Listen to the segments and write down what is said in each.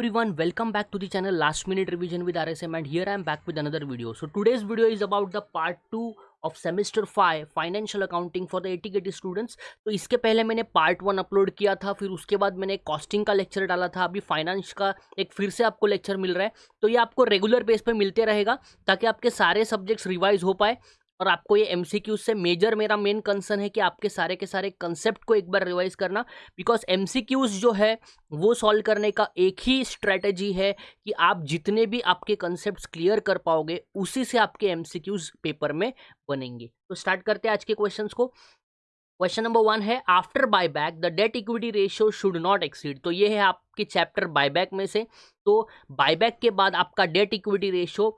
everyone, welcome back to the channel. Last minute revision with rsm and here i am back with another video. So, today's video is about the part 2 of semester five financial accounting for the eighty गेटी students तो इसके पहले मैंने part one upload किया था, फिर उसके बाद मैंने कॉस्टिंग का लेक्चर डाला था। अभी फाइनेंस का एक फिर से आपको लेक्चर मिल रहा है। तो ये आपको रेगुलर बेस पर मिलते रहेगा, ताकि आपके सारे सब्जेक्ट्स रिवाइज हो पाए। और आपको ये एम सी क्यूज से मेजर मेरा मेन कंसर्न है कि आपके सारे के सारे कंसेप्ट को एक बार रिवाइज करना बिकॉज़ एम सी क्यूज जो है, वो सॉल्व करने का एक ही स्ट्रैटेजी है कि आप जितने भी आपके कंसेप्ट क्लियर कर पाओगे, उसी से आपके एम सी क्यूज पेपर में बनेंगे। तो स्टार्ट करते हैं आज के क्वेश्चन को। क्वेश्चन नंबर वन है after buyback the debt equity ratio should not exceed तो ये है आपके चैप्टर बायबैक में से। तो बायबैक के बाद आपका डेट इक्विटी रेशियो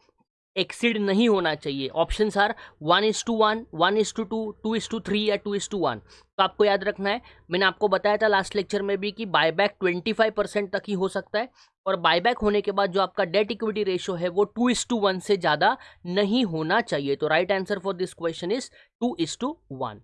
एक्सीड नहीं होना चाहिए। Option are one is to one one is to two two is to three या टू इज़ टू वन। तो आपको याद रखना है, मैंने आपको बताया था लास्ट लेक्चर में भी कि बायबैक ट्वेंटी फाइव परसेंट तक ही हो सकता है और बायबैक होने के बाद जो आपका डेट इक्विटी रेशियो है वो टू इज़ टू वन से ज़्यादा नहीं होना चाहिए। तो right answer for this question is two is to one.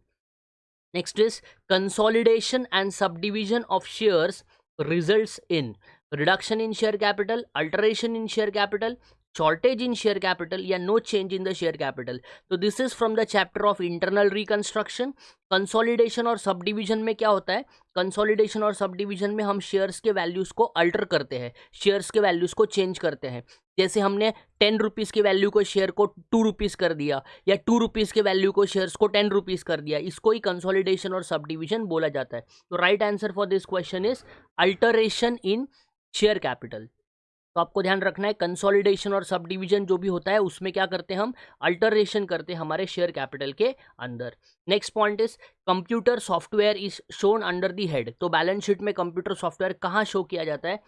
Next is consolidation and subdivision of shares result in reduction in share capital alteration in share capital shortage in share capital या no change in the share capital. तो this is from the chapter of internal reconstruction. Consolidation और sub division में क्या होता है? Consolidation और sub division में हम शेयर्स के वैल्यूज़ को अल्टर करते हैं। शेयर्स के वैल्यूज़ को चेंज करते हैं। जैसे हमने टेन रुपीज़ के वैल्यू को शेयर को टू रुपीज़ कर दिया, या टू रुपीज़ के वैल्यू को शेयर्स को टेन रुपीज़ कर दिया, इसको ही कंसोलिडेशन और सब डिवीज़न बोला जाता है। तो right answer for this question is alteration in share capital तो आपको ध्यान रखना है कंसोलिडेशन और सब डिवीज़न जो भी होता है, उसमें क्या करते हैं हम? अल्टरेशन करते हैं हमारे शेयर कैपिटल के अंदर। Next point is computer software is shown under the head तो बैलेंस शीट में कंप्यूटर सॉफ्टवेयर कहाँ शो किया जाता है?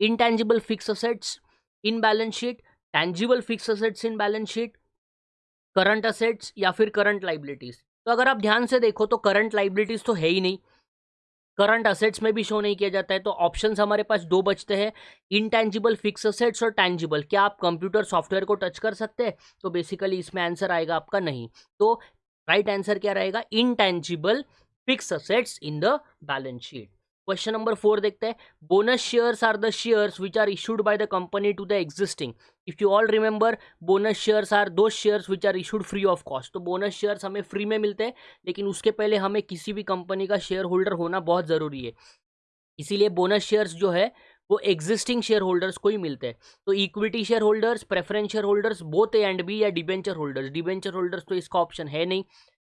Intangible fixed assets in balance sheet tangible fixed assets in balance sheet current assets या फिर करंट लाइबिलिटीज तो अगर आप ध्यान से देखो तो करंट लाइबिलिटीज तो है ही नहीं। करंट असेट्स में भी शो नहीं किया जाता है तो ऑप्शंस हमारे पास दो बचते हैं इनटैंजिबल फिक्स असेट्स और टैंजिबल क्या आप कंप्यूटर सॉफ्टवेयर को टच कर सकते हैं? तो बेसिकली इसमें आंसर आएगा आपका नहीं। तो राइट right आंसर क्या रहेगा? Intangible fixed assets in the balance sheet question number four देखते हैं। Bonus shares are the shares which are issued by the company to the existing if you all remember bonus shares are the shares which are issued free of cost तो bonus shares हमें free में मिलते हैं, लेकिन उसके पहले हमें किसी भी कंपनी का शेयर होल्डर होना बहुत ज़रूरी है। इसीलिए बोनस शेयर्स जो है, वो एग्जिस्टिंग शेयर होल्डर्स को ही मिलते हैं। तो equity shareholders preference shareholders both and B या डिबेंचर होल्डर्स डिबेंचर होल्डर्स तो इसका ऑप्शन है नहीं।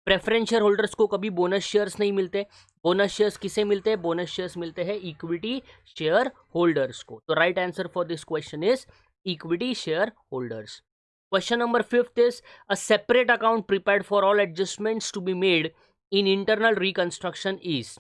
प्रेफरेंस शेयर होल्डर्स को कभी बोनस शेयर्स नहीं मिलते। बोनस शेयर्स किसे मिलते हैं? बोनस शेयर्स मिलते हैं इक्विटी शेयर होल्डर्स को। तो right answer for this question is equity shareholders question number fifth is a separate account prepared for all adjustments to be made in internal reconstruction is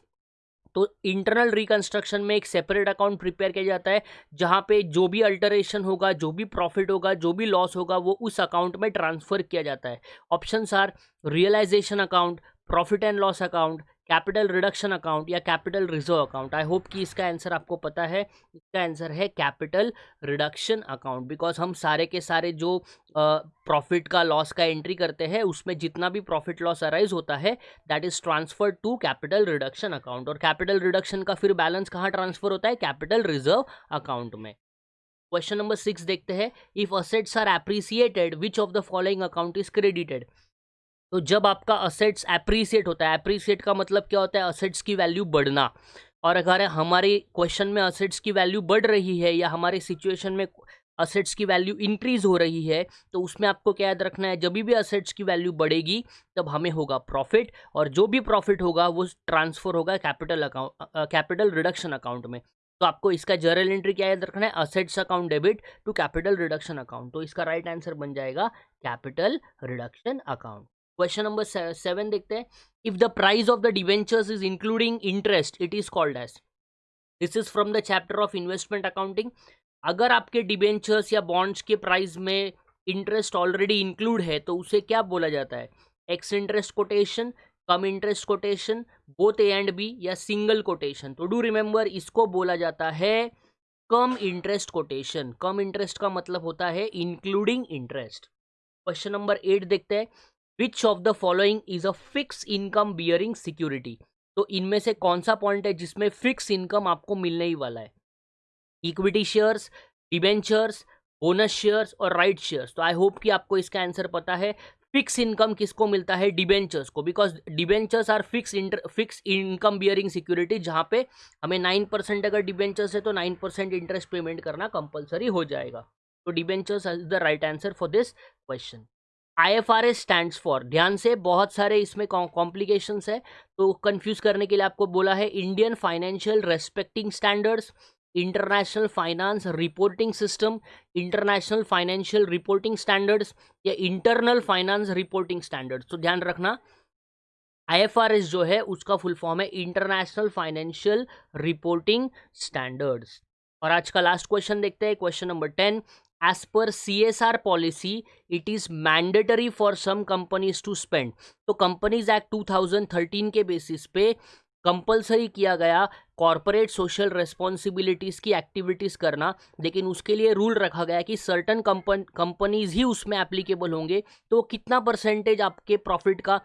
तो internal reconstruction में एक separate account prepare किया जाता है, जहाँ पे जो भी अल्टरेशन होगा, जो भी प्रॉफिट होगा, जो भी लॉस होगा, वो उस अकाउंट में ट्रांसफ़र किया जाता है। Option are realisation account profit and loss account capital reduction account या capital reserve account. I hope कि इसका आंसर आपको पता है। इसका आंसर है कैपिटल रिडक्शन अकाउंट। बिकॉज़ हम सारे के सारे जो प्रॉफिट का लॉस का एंट्री करते हैं, उसमें जितना भी प्रॉफिट लॉस अराइज होता है that is transfer to capital reduction account और कैपिटल रिडक्शन का फिर बैलेंस कहाँ ट्रांसफ़र होता है? कैपिटल रिज़र्व अकाउंट में। क्वेश्चन नंबर सिक्स देखते हैं। If assets are appreciated which of the following account is credited तो जब आपका असेट्स एप्रीसिएट होता है एप्रीसिएट का मतलब क्या होता है? असेट्स की वैल्यू बढ़ना। और अगर हमारे क्वेश्चन में असेट्स की वैल्यू बढ़ रही है या हमारे सिचुएशन में असेट्स की वैल्यू इंक्रीज हो रही है तो उसमें आपको क्या याद रखना है? जब भी असेट्स की वैल्यू बढ़ेगी, तब हमें होगा प्रॉफिट और जो भी प्रॉफिट होगा, वो ट्रांसफ़र होगा capital account capital reduction account में। तो आपको इसका जर्नल एंट्री क्या याद रखना है? Assets account debit to capital reduction account तो इसका राइट right आंसर बन जाएगा capital reduction account question number seven देखते हैं। If the price of the debentures is including interest it is called as this is from the chapter of investment accounting अगर आपके debentures या bonds के price में interest already include है तो उसे क्या बोला जाता है? Ex interest quotation cum interest quotation both A and B या सिंगल कोटेशन तो डू रिमेंबर इसको बोला जाता है cum interest quotation cum interest का मतलब होता है including interest question number eight देखते हैं। Which of the following is a fixed income bearing security तो इनमें से कौन सा पॉइंट है जिसमें फिक्स इनकम आपको मिलने ही वाला है? Equity shares debentures bonus shares और राइट शेयर्स तो आई होप कि आपको इसका आंसर पता है। फिक्स इनकम किसको मिलता है? डिबेंचर्स को। Because debentures are fixed inter fixed income bearing security जहाँ पे हमें नाइन परसेंट अगर डिबेंचर्स है तो नाइन परसेंट इंटरेस्ट पेमेंट करना कंपलसरी हो जाएगा। तो debentures is the right answer for this question I F R S stand for ध्यान से, बहुत सारे इसमें कॉम्प्लिकेशंस है तो कंफ्यूज करने के लिए आपको बोला है Indian financial respecting standards international finance reporting system international financial reporting standards या इंटरनल फाइनेंस रिपोर्टिंग स्टैंडर्ड्स तो ध्यान रखना आईएफआरएस जो है, उसका फुल फॉर्म है इंटरनेशनल फाइनेंशियल रिपोर्टिंग स्टैंडर्ड्स और आज का लास्ट क्वेश्चन देखते हैं question number ten C S R policy it is mandatory for some companies to spend तो कंपनीज़ एक्ट 2013 के बेसिस पे कंपलसरी किया गया कॉरपोरेट सोशल रेस्पॉन्सिबिलिटीज़ की एक्टिविटीज़ करना, लेकिन उसके लिए रूल रखा गया कि सर्टन कंपन कंपनीज़ ही उसमें एप्लीकेबल होंगे। तो कितना परसेंटेज आपके प्रॉफिट का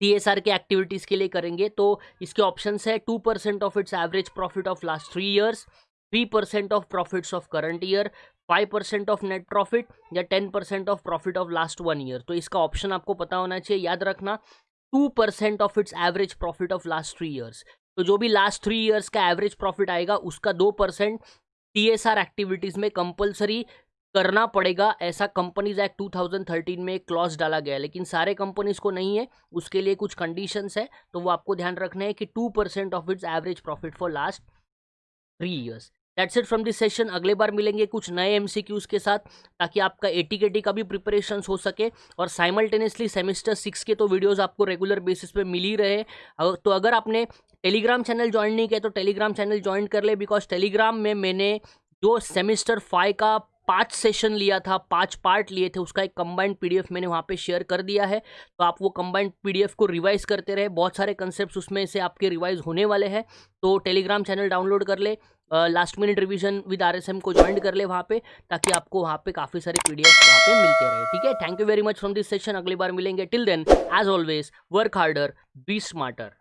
सी एस आर के एक्टिविटीज़ के लिए करेंगे? तो इसके ऑप्शन है two percent of its average profit of last three years three percent of profits of current year five percent of net profit या ten percent of profit of last one year तो इसका option आपको पता होना चाहिए, याद रखना two percent of its average profit of last three years तो जो भी लास्ट थ्री ईयर्स का एवरेज प्रॉफिट आएगा, उसका दो percent T S R activities में कंपलसरी करना पड़ेगा। ऐसा कंपनीज़ एक्ट 2013 में एक क्लॉज डाला गया लेकिन सारे कंपनीज़ को नहीं है, उसके लिए कुछ कंडीशंस है। तो वो आपको ध्यान रखना है कि two percent of its average profit for last three years that's it from this session अगले बार मिलेंगे कुछ नए एम के साथ ताकि आपका ए टी का भी प्रिपरेशन हो सके और साइमल्टेनियसली सेमिस्टर सिक्स के तो वीडियोज़ आपको रेगुलर बेसिस पे मिल ही रहे तो अगर आपने टेलीग्राम चैनल ज्वाइन नहीं किया तो टेलीग्राम चैनल ज्वाइन कर ले बिकॉज़ टेलीग्राम में मैंने जो सेमिस्टर फाइव का पाँच सेशन लिया था, पाँच पार्ट लिए थे, उसका एक कंबाइंड पीडीएफ मैंने वहाँ पे शेयर कर दिया है। तो आप वो कंबाइंड पीडीएफ को रिवाइज करते रहे। बहुत सारे कंसेप्ट उसमें से आपके रिवाइज होने वाले हैं। तो टेलीग्राम चैनल डाउनलोड कर ले। Last minute revision with RSM को ज्वाइन कर ले वहाँ पे, ताकि आपको वहाँ पे काफ़ी सारे पी वहाँ पे मिलते रहे, ठीक है? Thank you very much from this session अगली बार मिलेंगे. Till then as always work harder be smarter